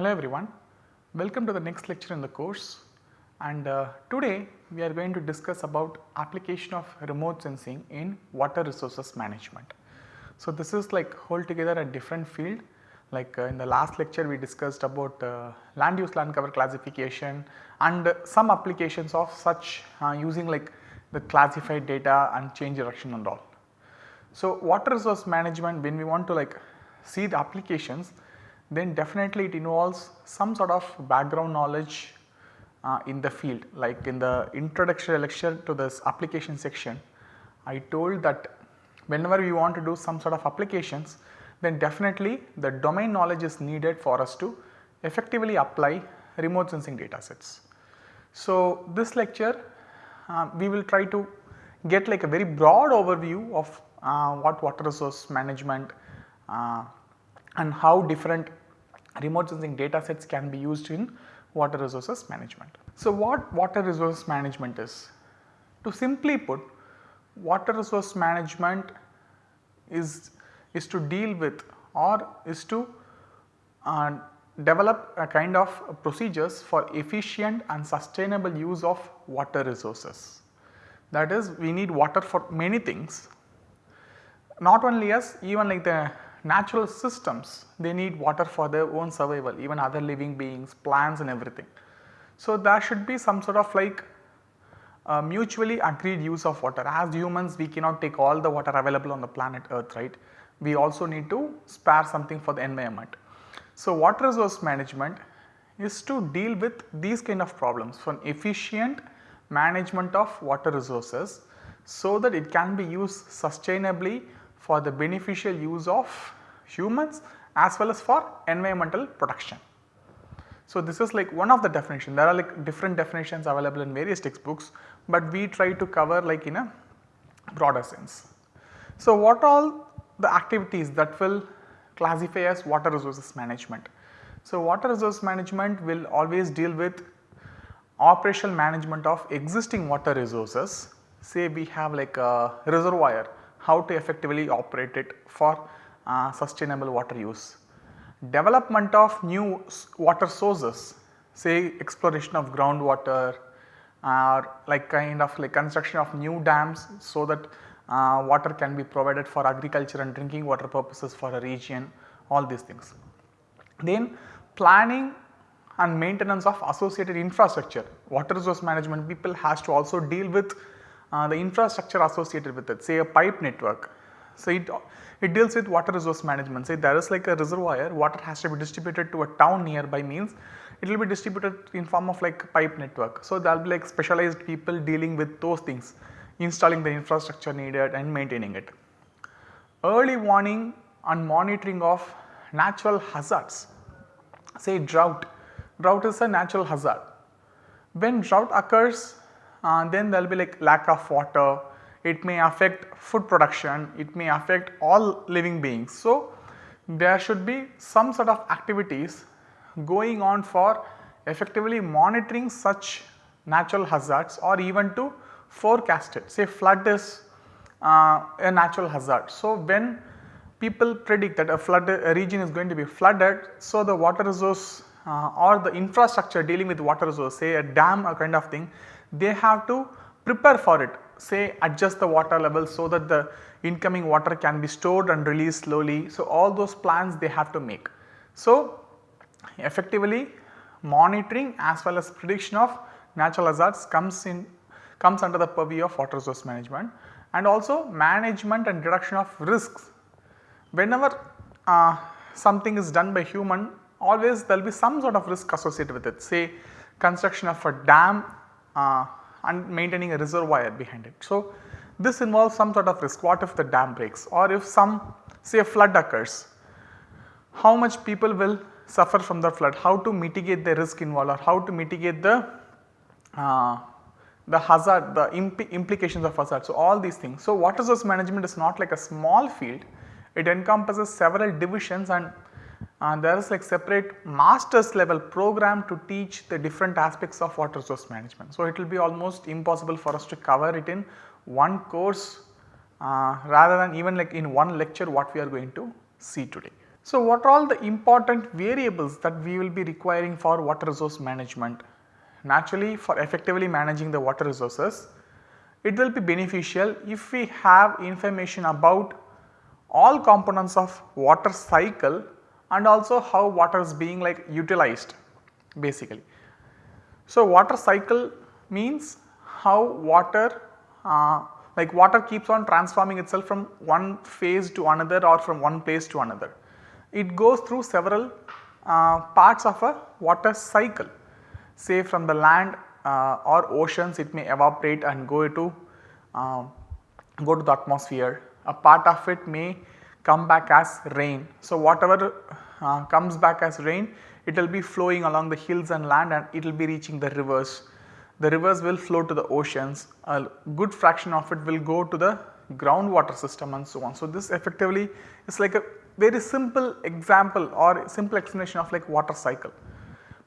Hello everyone, welcome to the next lecture in the course and uh, today we are going to discuss about application of remote sensing in water resources management. So this is like hold together a different field like uh, in the last lecture we discussed about uh, land use land cover classification and some applications of such uh, using like the classified data and change direction and all. So water resource management when we want to like see the applications then definitely it involves some sort of background knowledge uh, in the field like in the introductory lecture to this application section I told that whenever we want to do some sort of applications then definitely the domain knowledge is needed for us to effectively apply remote sensing data sets. So this lecture uh, we will try to get like a very broad overview of uh, what water resource management uh, and how different remote sensing data sets can be used in water resources management. So what water resource management is? To simply put water resource management is, is to deal with or is to uh, develop a kind of procedures for efficient and sustainable use of water resources. That is we need water for many things not only us even like the natural systems they need water for their own survival even other living beings plants and everything. So there should be some sort of like uh, mutually agreed use of water as humans we cannot take all the water available on the planet earth right. We also need to spare something for the environment. So water resource management is to deal with these kind of problems for an efficient management of water resources so that it can be used sustainably for the beneficial use of humans as well as for environmental protection. So this is like one of the definition there are like different definitions available in various textbooks but we try to cover like in a broader sense. So what all the activities that will classify as water resources management. So water resource management will always deal with operational management of existing water resources say we have like a reservoir how to effectively operate it for uh, sustainable water use. Development of new water sources say exploration of groundwater or like kind of like construction of new dams so that uh, water can be provided for agriculture and drinking water purposes for a region all these things. Then planning and maintenance of associated infrastructure water resource management people has to also deal with uh, the infrastructure associated with it say a pipe network. So, it, it deals with water resource management say there is like a reservoir water has to be distributed to a town nearby means it will be distributed in form of like pipe network. So, there will be like specialized people dealing with those things installing the infrastructure needed and maintaining it. Early warning and monitoring of natural hazards say drought, drought is a natural hazard. When drought occurs uh, then there will be like lack of water, it may affect food production, it may affect all living beings. So, there should be some sort of activities going on for effectively monitoring such natural hazards or even to forecast it say flood is uh, a natural hazard. So, when people predict that a flood a region is going to be flooded, so the water resource uh, or the infrastructure dealing with water resource say a dam or kind of thing they have to prepare for it say adjust the water level so that the incoming water can be stored and released slowly. So, all those plans they have to make. So, effectively monitoring as well as prediction of natural hazards comes in comes under the purview of water resource management and also management and reduction of risks. Whenever uh, something is done by human always there will be some sort of risk associated with it say construction of a dam uh, and maintaining a reservoir behind it. So, this involves some sort of risk what if the dam breaks or if some say a flood occurs, how much people will suffer from the flood, how to mitigate the risk involved or how to mitigate the uh, the hazard, the imp implications of hazard. So, all these things. So, water resource management is not like a small field, it encompasses several divisions and uh, there is like separate masters level program to teach the different aspects of water resource management. So, it will be almost impossible for us to cover it in one course uh, rather than even like in one lecture what we are going to see today. So, what are all the important variables that we will be requiring for water resource management? Naturally for effectively managing the water resources, it will be beneficial if we have information about all components of water cycle and also how water is being like utilized basically. So, water cycle means how water uh, like water keeps on transforming itself from one phase to another or from one place to another. It goes through several uh, parts of a water cycle say from the land uh, or oceans it may evaporate and go to uh, go to the atmosphere. A part of it may come back as rain. So, whatever uh, comes back as rain it will be flowing along the hills and land and it will be reaching the rivers. The rivers will flow to the oceans, a good fraction of it will go to the groundwater system and so on. So, this effectively is like a very simple example or simple explanation of like water cycle.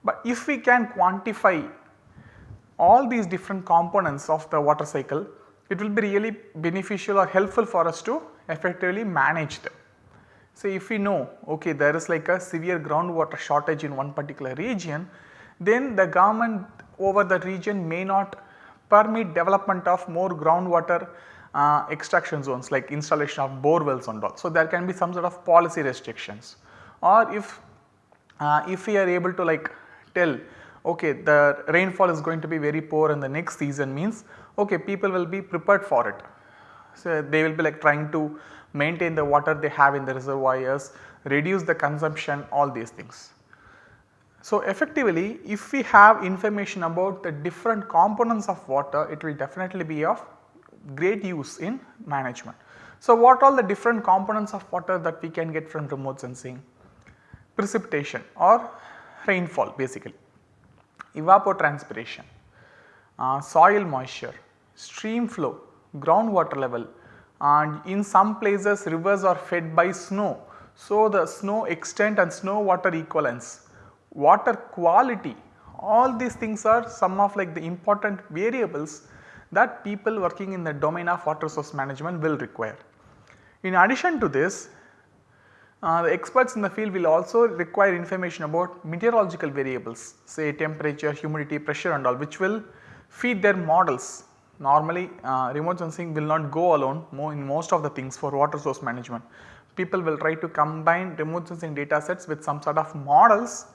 But if we can quantify all these different components of the water cycle, it will be really beneficial or helpful for us to effectively manage them. So, if we know okay there is like a severe groundwater shortage in one particular region, then the government over the region may not permit development of more groundwater uh, extraction zones like installation of bore wells and all. So, there can be some sort of policy restrictions or if uh, if we are able to like tell okay the rainfall is going to be very poor in the next season means okay people will be prepared for it. So, they will be like trying to maintain the water they have in the reservoirs, reduce the consumption all these things. So, effectively if we have information about the different components of water it will definitely be of great use in management. So, what all the different components of water that we can get from remote sensing? Precipitation or rainfall basically, evapotranspiration, uh, soil moisture, stream flow, groundwater level and in some places rivers are fed by snow. So, the snow extent and snow water equivalence, water quality all these things are some of like the important variables that people working in the domain of water resource management will require. In addition to this uh, the experts in the field will also require information about meteorological variables say temperature, humidity, pressure and all which will feed their models. Normally uh, remote sensing will not go alone in most of the things for water source management. People will try to combine remote sensing data sets with some sort of models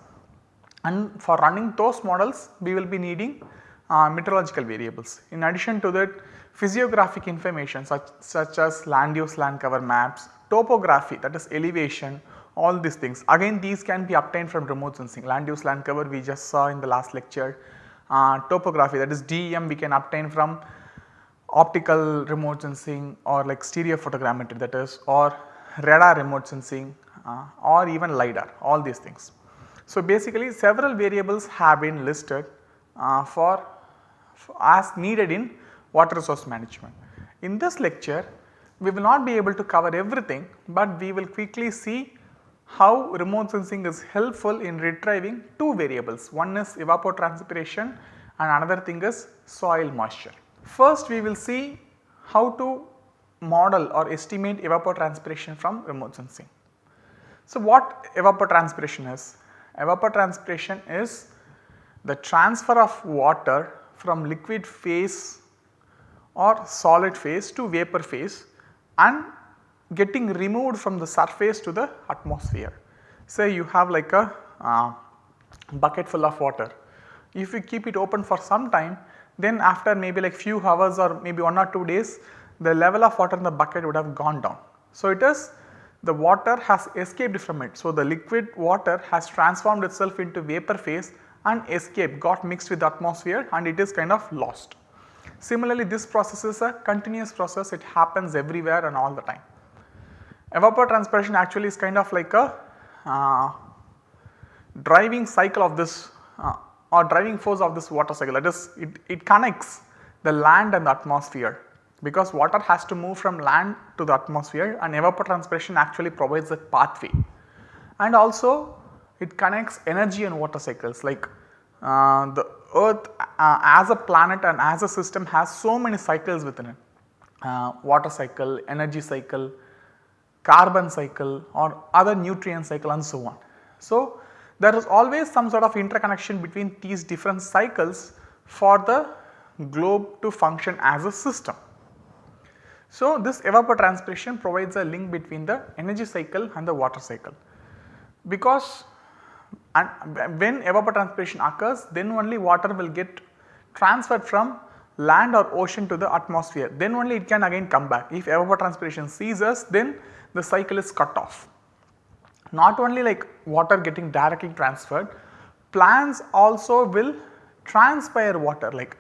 and for running those models we will be needing uh, meteorological variables. In addition to that physiographic information such, such as land use land cover maps, topography that is elevation all these things again these can be obtained from remote sensing land use land cover we just saw in the last lecture uh, topography that is DEM we can obtain from optical remote sensing or like stereo photogrammetry that is or radar remote sensing uh, or even LiDAR all these things. So, basically several variables have been listed uh, for, for as needed in water resource management. In this lecture we will not be able to cover everything, but we will quickly see how remote sensing is helpful in retrieving two variables. One is evapotranspiration and another thing is soil moisture. First we will see how to model or estimate evapotranspiration from remote sensing. So, what evapotranspiration is? Evapotranspiration is the transfer of water from liquid phase or solid phase to vapor phase and getting removed from the surface to the atmosphere. Say you have like a uh, bucket full of water. If you keep it open for some time then after maybe like few hours or maybe 1 or 2 days the level of water in the bucket would have gone down. So, it is the water has escaped from it. So, the liquid water has transformed itself into vapor phase and escaped got mixed with the atmosphere and it is kind of lost. Similarly, this process is a continuous process it happens everywhere and all the time. Evapotranspiration actually is kind of like a uh, driving cycle of this uh, or driving force of this water cycle that is it, it connects the land and the atmosphere because water has to move from land to the atmosphere and evapotranspiration actually provides a pathway. And also it connects energy and water cycles like uh, the earth uh, as a planet and as a system has so many cycles within it uh, water cycle, energy cycle, carbon cycle or other nutrient cycle and so on. So, there is always some sort of interconnection between these different cycles for the globe to function as a system. So, this evapotranspiration provides a link between the energy cycle and the water cycle because when evapotranspiration occurs then only water will get transferred from land or ocean to the atmosphere then only it can again come back. If evapotranspiration ceases then the cycle is cut off. Not only like water getting directly transferred, plants also will transpire water like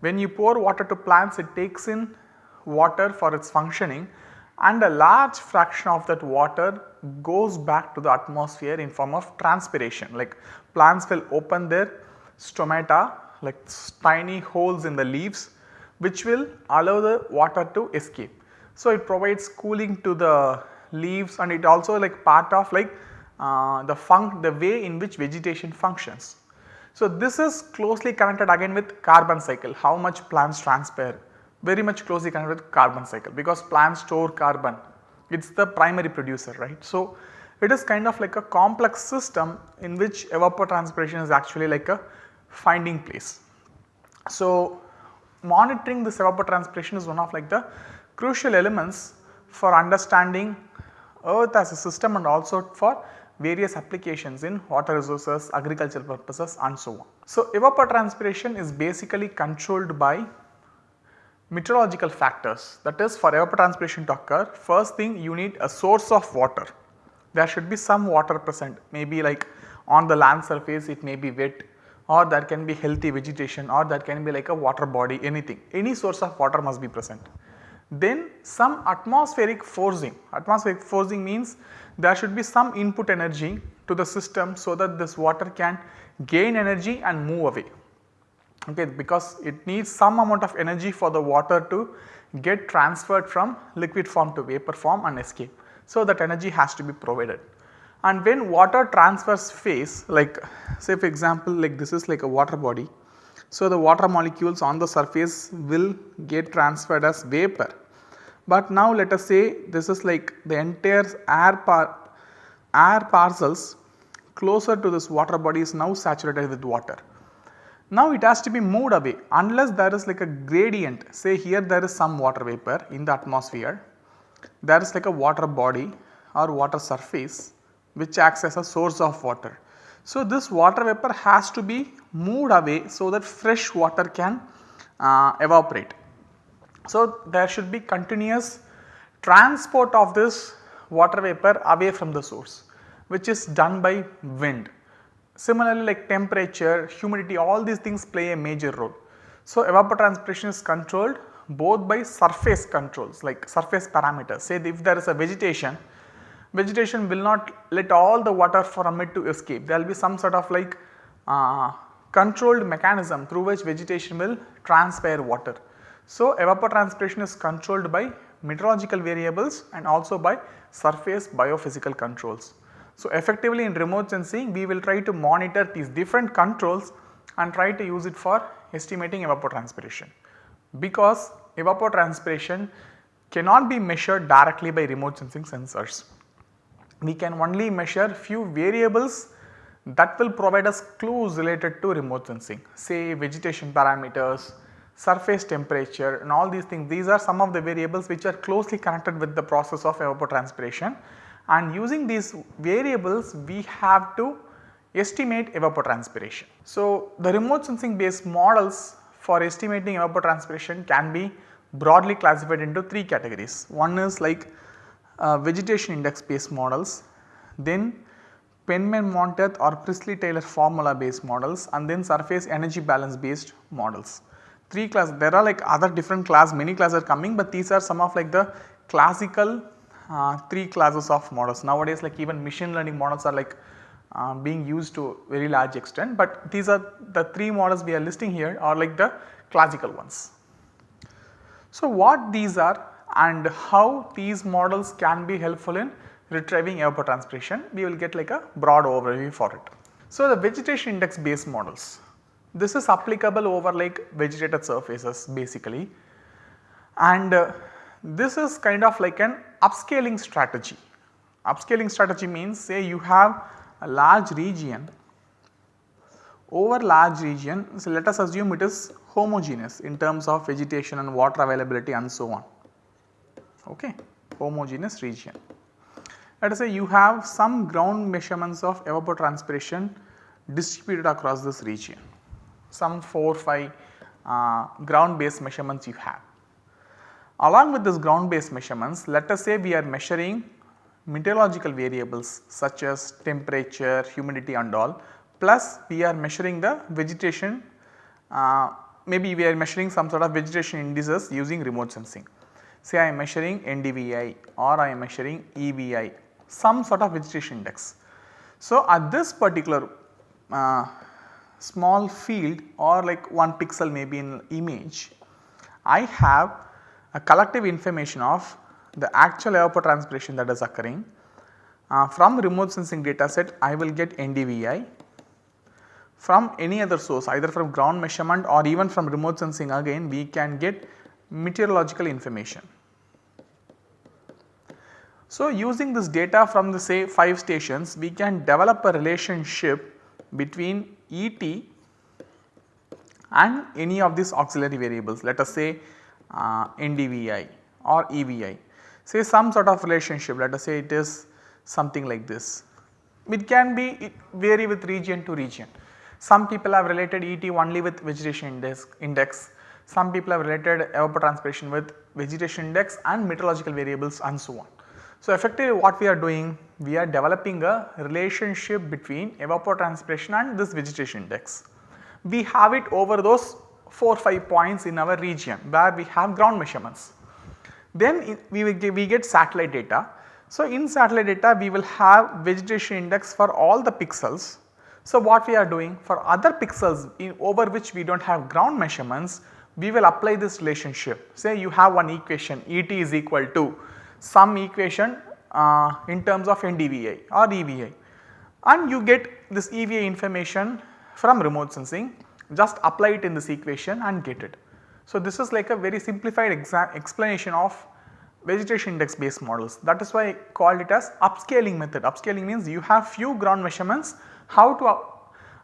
when you pour water to plants it takes in water for its functioning and a large fraction of that water goes back to the atmosphere in form of transpiration like plants will open their stomata like tiny holes in the leaves which will allow the water to escape. So, it provides cooling to the leaves and it also like part of like uh, the fun the way in which vegetation functions. So, this is closely connected again with carbon cycle how much plants transpire very much closely connected with carbon cycle because plants store carbon it is the primary producer right. So, it is kind of like a complex system in which evapotranspiration is actually like a finding place. So, monitoring this evapotranspiration is one of like the crucial elements for understanding earth as a system and also for various applications in water resources, agricultural purposes and so on. So, evapotranspiration is basically controlled by meteorological factors that is for evapotranspiration to occur first thing you need a source of water. There should be some water present maybe like on the land surface it may be wet or there can be healthy vegetation or there can be like a water body anything any source of water must be present. Then some atmospheric forcing, atmospheric forcing means there should be some input energy to the system so that this water can gain energy and move away okay, because it needs some amount of energy for the water to get transferred from liquid form to vapor form and escape. So, that energy has to be provided and when water transfers phase like say for example like this is like a water body. So, the water molecules on the surface will get transferred as vapor but now let us say this is like the entire air, par air parcels closer to this water body is now saturated with water. Now it has to be moved away unless there is like a gradient say here there is some water vapor in the atmosphere there is like a water body or water surface which acts as a source of water. So this water vapor has to be moved away so that fresh water can uh, evaporate. So, there should be continuous transport of this water vapor away from the source which is done by wind. Similarly like temperature, humidity all these things play a major role. So, evapotranspiration is controlled both by surface controls like surface parameters say if there is a vegetation, vegetation will not let all the water from it to escape there will be some sort of like uh, controlled mechanism through which vegetation will transpire water. So, evapotranspiration is controlled by meteorological variables and also by surface biophysical controls. So, effectively in remote sensing we will try to monitor these different controls and try to use it for estimating evapotranspiration because evapotranspiration cannot be measured directly by remote sensing sensors. We can only measure few variables that will provide us clues related to remote sensing say vegetation parameters, surface temperature and all these things these are some of the variables which are closely connected with the process of evapotranspiration and using these variables we have to estimate evapotranspiration. So, the remote sensing based models for estimating evapotranspiration can be broadly classified into 3 categories. One is like uh, vegetation index based models, then Penman-Monteith or Priestley-Taylor formula based models and then surface energy balance based models. 3 class there are like other different class many classes are coming but these are some of like the classical uh, 3 classes of models. Nowadays like even machine learning models are like uh, being used to very large extent but these are the 3 models we are listing here are like the classical ones. So what these are and how these models can be helpful in retrieving evapotranspiration we will get like a broad overview for it. So the vegetation index based models this is applicable over like vegetated surfaces basically. And uh, this is kind of like an upscaling strategy. Upscaling strategy means say you have a large region. Over large region so let us assume it is homogeneous in terms of vegetation and water availability and so on. Okay homogeneous region. Let us say you have some ground measurements of evapotranspiration distributed across this region some 4 5 uh, ground based measurements you have. Along with this ground based measurements let us say we are measuring meteorological variables such as temperature, humidity and all plus we are measuring the vegetation uh, maybe we are measuring some sort of vegetation indices using remote sensing. Say I am measuring NDVI or I am measuring EVI some sort of vegetation index. So, at this particular uh, small field or like 1 pixel maybe in image, I have a collective information of the actual evapotranspiration that is occurring. Uh, from remote sensing data set I will get NDVI from any other source either from ground measurement or even from remote sensing again we can get meteorological information. So, using this data from the say 5 stations we can develop a relationship between ET and any of these auxiliary variables let us say uh, NDVI or EVI say some sort of relationship let us say it is something like this. It can be it vary with region to region. Some people have related ET only with vegetation index, index. some people have related evapotranspiration with vegetation index and meteorological variables and so on. So, effectively what we are doing we are developing a relationship between evapotranspiration and this vegetation index. We have it over those 4 5 points in our region where we have ground measurements. Then we get, we get satellite data. So, in satellite data we will have vegetation index for all the pixels. So, what we are doing for other pixels in over which we do not have ground measurements we will apply this relationship. Say you have one equation Et is equal to some equation uh, in terms of NDVI or EVI and you get this EVI information from remote sensing just apply it in this equation and get it. So, this is like a very simplified explanation of vegetation index based models that is why I called it as upscaling method. Upscaling means you have few ground measurements how to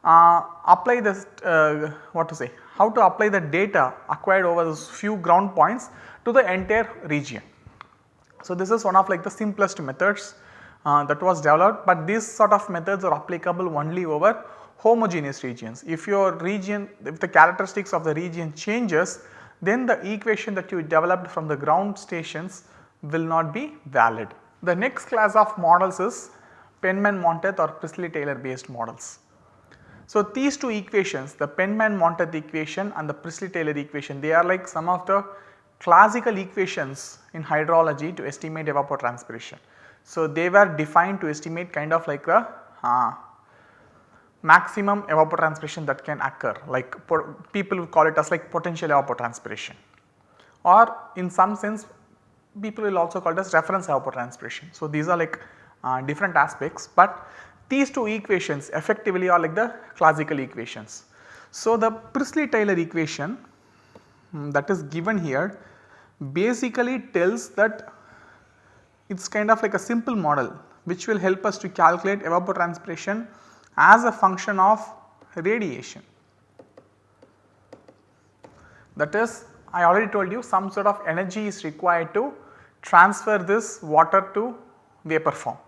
uh, apply this uh, what to say how to apply the data acquired over those few ground points to the entire region. So, this is one of like the simplest methods uh, that was developed, but these sort of methods are applicable only over homogeneous regions. If your region, if the characteristics of the region changes, then the equation that you developed from the ground stations will not be valid. The next class of models is Penman-Monteith or Priestley-Taylor based models. So, these two equations the Penman-Monteith equation and the Priestley-Taylor equation they are like some of the classical equations in hydrology to estimate evapotranspiration. So, they were defined to estimate kind of like the uh, maximum evapotranspiration that can occur like people will call it as like potential evapotranspiration or in some sense people will also call it as reference evapotranspiration. So, these are like uh, different aspects, but these two equations effectively are like the classical equations. So, the Priestley-Taylor equation um, that is given here basically tells that it is kind of like a simple model which will help us to calculate evapotranspiration as a function of radiation. That is I already told you some sort of energy is required to transfer this water to vapor form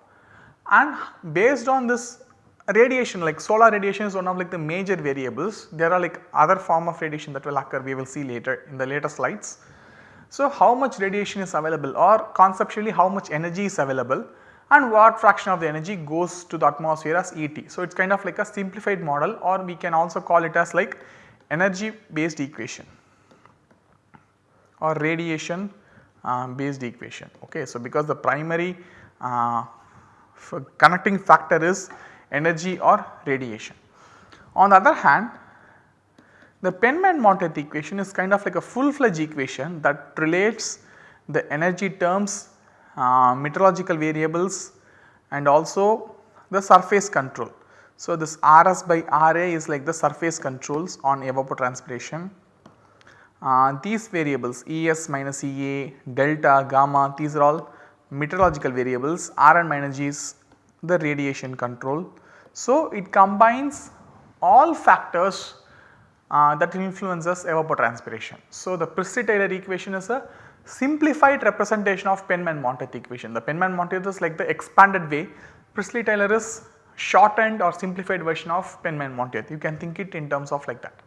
and based on this radiation like solar radiation is one of like the major variables there are like other form of radiation that will occur we will see later in the later slides. So, how much radiation is available or conceptually how much energy is available and what fraction of the energy goes to the atmosphere as ET. So, it is kind of like a simplified model or we can also call it as like energy based equation or radiation uh, based equation. Okay. So, because the primary uh, connecting factor is energy or radiation. On the other hand the Penman-Monteith equation is kind of like a full fledged equation that relates the energy terms, uh, meteorological variables and also the surface control. So, this RS by RA is like the surface controls on evapotranspiration. Uh, these variables ES minus EA, delta, gamma these are all meteorological variables, Rm energy is the radiation control. So, it combines all factors uh, that influences evapotranspiration. So, the Priestley-Taylor equation is a simplified representation of Penman-Monteith equation. The Penman-Monteith is like the expanded way, Priestley-Taylor is shortened or simplified version of Penman-Monteith. You can think it in terms of like that.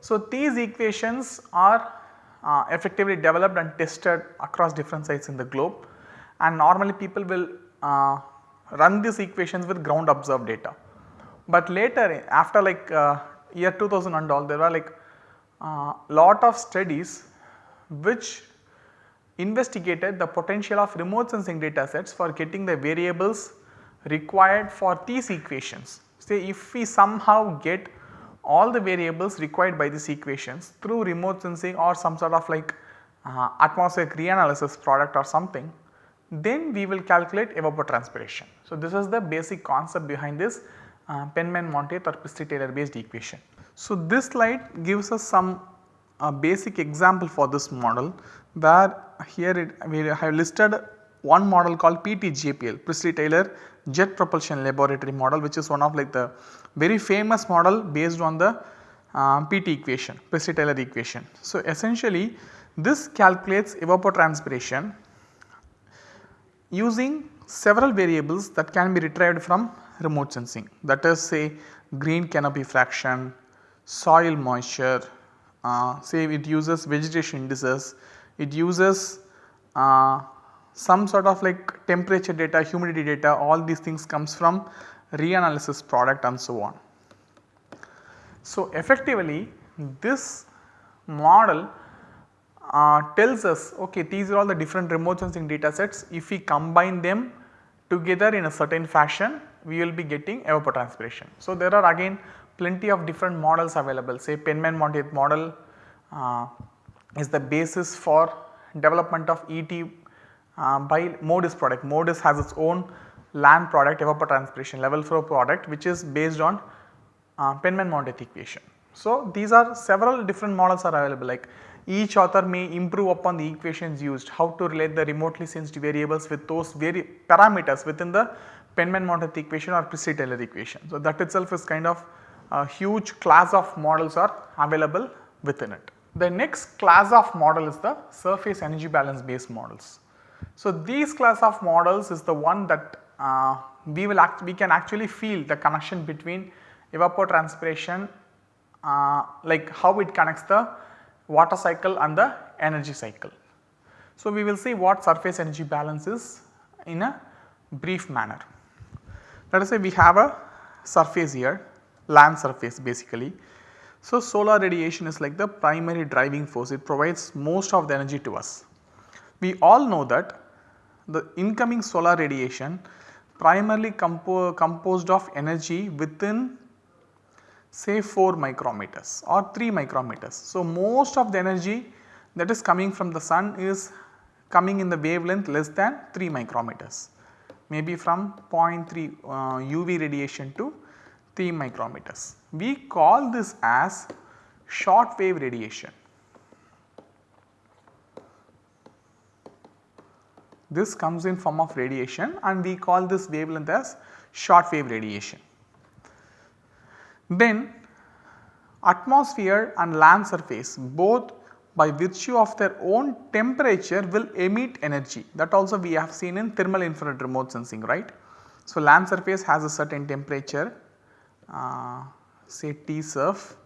So, these equations are uh, effectively developed and tested across different sites in the globe and normally people will uh, run these equations with ground observed data. But later after like uh, year 2000 and all there were like uh, lot of studies which investigated the potential of remote sensing data sets for getting the variables required for these equations. Say if we somehow get all the variables required by these equations through remote sensing or some sort of like uh, atmospheric reanalysis product or something, then we will calculate evapotranspiration. So, this is the basic concept behind this uh, Penman-Monteith or Priestley-Taylor based equation. So, this slide gives us some uh, basic example for this model where here it, we have listed one model called PTJPL Priestley-Taylor Jet Propulsion Laboratory model which is one of like the very famous model based on the uh, PT equation Priestley-Taylor equation. So, essentially this calculates evapotranspiration using several variables that can be retrieved from remote sensing. That is say green canopy fraction, soil moisture, uh, say it uses vegetation indices, it uses uh, some sort of like temperature data, humidity data. All these things comes from reanalysis product and so on. So, effectively this model uh, tells us okay these are all the different remote sensing data sets. If we combine them together in a certain fashion we will be getting evapotranspiration. So, there are again plenty of different models available say Penman-Monteith model uh, is the basis for development of ET uh, by MODIS product. MODIS has its own LAN product evapotranspiration level flow product which is based on uh, Penman-Monteith equation. So, these are several different models are available like each author may improve upon the equations used how to relate the remotely sensed variables with those vari parameters within the Penman-Monteith equation or Priestley-Taylor equation. So, that itself is kind of a huge class of models are available within it. The next class of model is the surface energy balance based models. So, these class of models is the one that uh, we will act we can actually feel the connection between evapotranspiration uh, like how it connects the water cycle and the energy cycle. So, we will see what surface energy balance is in a brief manner. Let us say we have a surface here land surface basically. So, solar radiation is like the primary driving force it provides most of the energy to us. We all know that the incoming solar radiation primarily compo composed of energy within say 4 micrometers or 3 micrometers. So, most of the energy that is coming from the sun is coming in the wavelength less than 3 micrometers maybe from 0.3 uh, UV radiation to 3 micrometers. We call this as short wave radiation. This comes in form of radiation and we call this wavelength as short wave radiation. Then atmosphere and land surface both by virtue of their own temperature will emit energy that also we have seen in thermal infrared remote sensing right. So, land surface has a certain temperature uh, say T surf,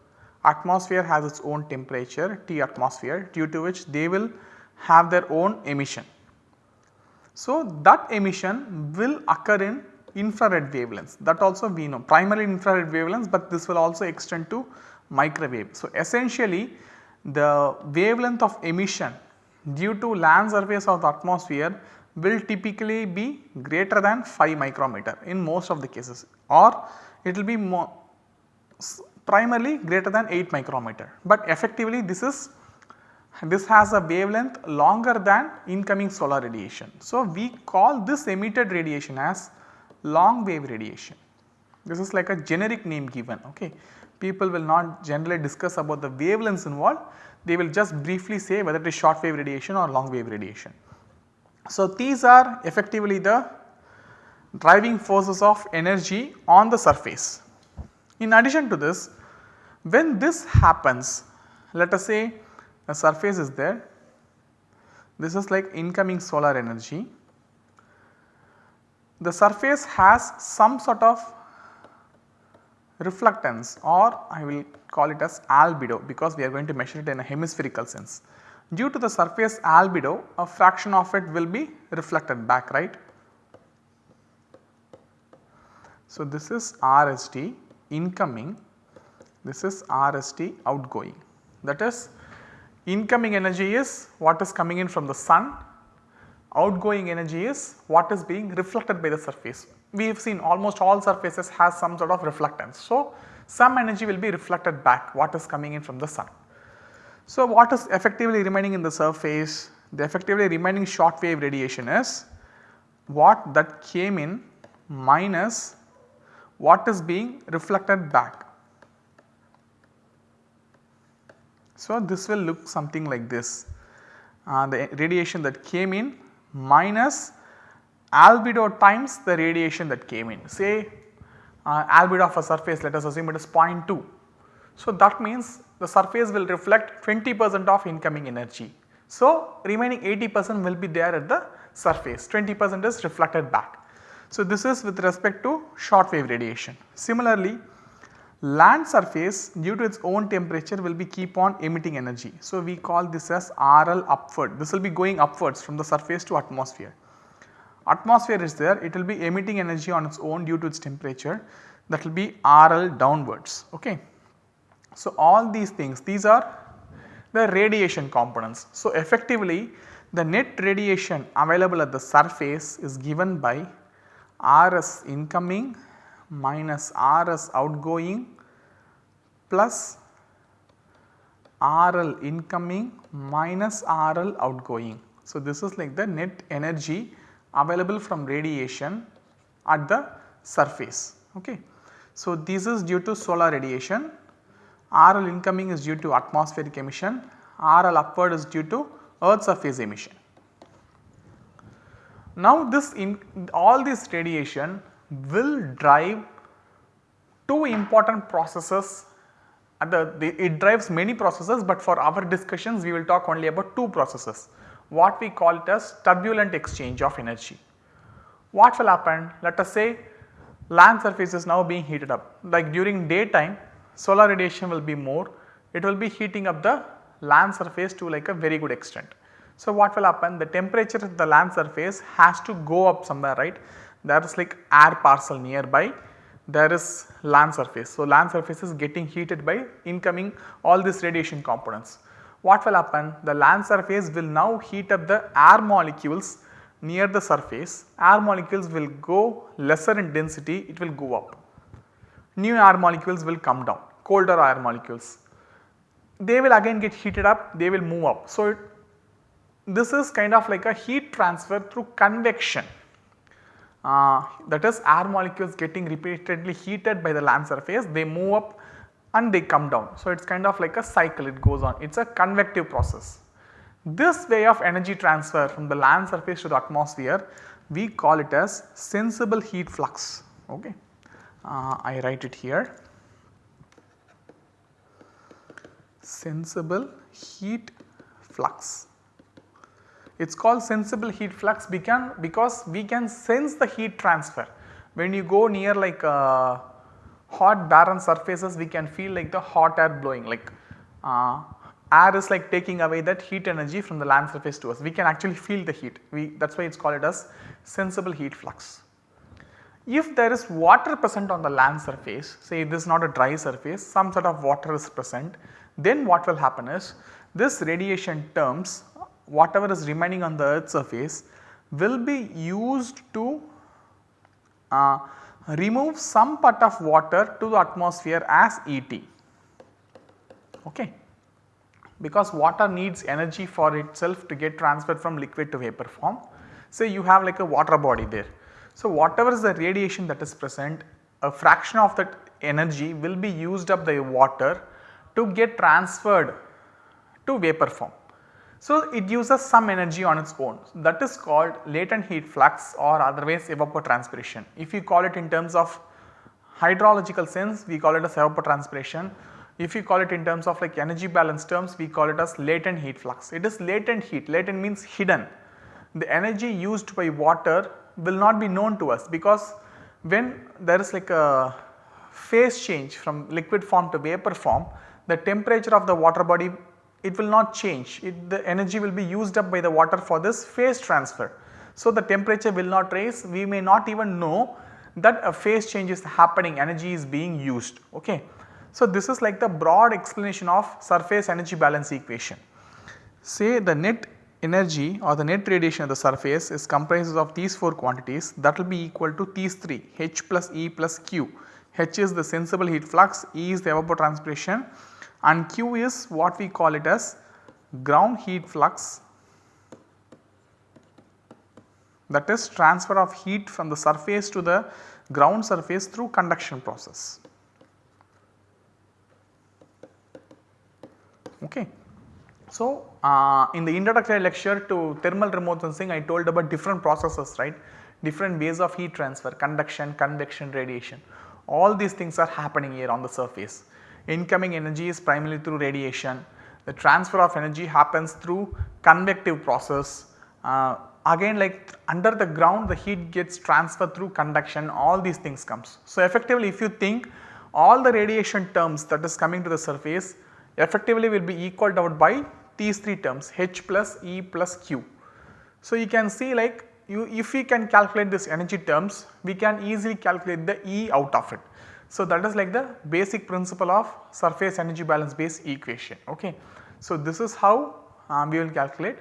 atmosphere has its own temperature T atmosphere due to which they will have their own emission. So, that emission will occur in infrared wavelengths that also we know primarily infrared wavelengths, but this will also extend to microwave. So, essentially the wavelength of emission due to land surface of the atmosphere will typically be greater than 5 micrometer in most of the cases or it will be more primarily greater than 8 micrometer, but effectively this is this has a wavelength longer than incoming solar radiation. So, we call this emitted radiation as long wave radiation. This is like a generic name given ok. People will not generally discuss about the wavelengths involved, they will just briefly say whether it is short wave radiation or long wave radiation. So, these are effectively the driving forces of energy on the surface. In addition to this, when this happens, let us say a surface is there, this is like incoming solar energy. The surface has some sort of reflectance or I will call it as albedo because we are going to measure it in a hemispherical sense. Due to the surface albedo a fraction of it will be reflected back right. So, this is RST incoming, this is RST outgoing that is incoming energy is what is coming in from the sun, outgoing energy is what is being reflected by the surface. We have seen almost all surfaces has some sort of reflectance. So, some energy will be reflected back what is coming in from the sun. So, what is effectively remaining in the surface? The effectively remaining short wave radiation is what that came in minus what is being reflected back. So, this will look something like this uh, the radiation that came in minus albedo times the radiation that came in say uh, albedo of a surface let us assume it is 0.2. So, that means the surface will reflect 20 percent of incoming energy. So, remaining 80 percent will be there at the surface 20 percent is reflected back. So, this is with respect to short wave radiation. Similarly, land surface due to its own temperature will be keep on emitting energy. So, we call this as RL upward this will be going upwards from the surface to atmosphere. Atmosphere is there it will be emitting energy on its own due to its temperature that will be RL downwards. Okay. So, all these things these are the radiation components. So, effectively the net radiation available at the surface is given by Rs incoming minus Rs outgoing plus RL incoming minus RL outgoing. So, this is like the net energy available from radiation at the surface. Okay. So, this is due to solar radiation RL incoming is due to atmospheric emission, RL upward is due to earth surface emission. Now this in all this radiation will drive two important processes the, the, it drives many processes but for our discussions we will talk only about two processes what we call it as turbulent exchange of energy. What will happen let us say land surface is now being heated up like during daytime solar radiation will be more, it will be heating up the land surface to like a very good extent. So, what will happen the temperature of the land surface has to go up somewhere right there is like air parcel nearby there is land surface. So, land surface is getting heated by incoming all these radiation components. What will happen the land surface will now heat up the air molecules near the surface air molecules will go lesser in density it will go up new air molecules will come down colder air molecules. They will again get heated up, they will move up. So, it, this is kind of like a heat transfer through convection uh, that is air molecules getting repeatedly heated by the land surface they move up and they come down. So, it is kind of like a cycle it goes on it is a convective process. This way of energy transfer from the land surface to the atmosphere we call it as sensible heat flux ok. Uh, I write it here. sensible heat flux. It is called sensible heat flux because we can sense the heat transfer. When you go near like uh, hot barren surfaces we can feel like the hot air blowing like uh, air is like taking away that heat energy from the land surface to us. We can actually feel the heat we that is why it is called it as sensible heat flux. If there is water present on the land surface say this is not a dry surface some sort of water is present then what will happen is this radiation terms whatever is remaining on the earth surface will be used to uh, remove some part of water to the atmosphere as ET. Okay. Because water needs energy for itself to get transferred from liquid to vapor form. Say you have like a water body there. So, whatever is the radiation that is present a fraction of that energy will be used up by water to get transferred to vapor form. So, it uses some energy on its own that is called latent heat flux or otherwise evapotranspiration. If you call it in terms of hydrological sense we call it as evapotranspiration. If you call it in terms of like energy balance terms we call it as latent heat flux. It is latent heat, latent means hidden. The energy used by water will not be known to us because when there is like a phase change from liquid form to vapor form the temperature of the water body it will not change it, the energy will be used up by the water for this phase transfer. So, the temperature will not rise we may not even know that a phase change is happening energy is being used ok. So, this is like the broad explanation of surface energy balance equation. Say the net energy or the net radiation of the surface is comprises of these 4 quantities that will be equal to these 3 H plus E plus Q. H is the sensible heat flux, E is the evapotranspiration and Q is what we call it as ground heat flux that is transfer of heat from the surface to the ground surface through conduction process. Okay. So, uh, in the introductory lecture to thermal remote sensing I told about different processes right, different ways of heat transfer, conduction, convection, radiation all these things are happening here on the surface. Incoming energy is primarily through radiation, the transfer of energy happens through convective process. Uh, again like under the ground the heat gets transferred through conduction all these things comes. So, effectively if you think all the radiation terms that is coming to the surface effectively will be equaled out by these 3 terms H plus E plus Q. So, you can see like you if we can calculate this energy terms we can easily calculate the E out of it. So, that is like the basic principle of surface energy balance based equation. Okay. So, this is how um, we will calculate.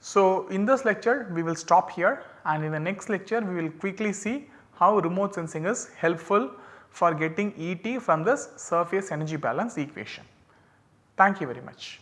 So, in this lecture we will stop here and in the next lecture we will quickly see how remote sensing is helpful for getting ET from this surface energy balance equation. Thank you very much.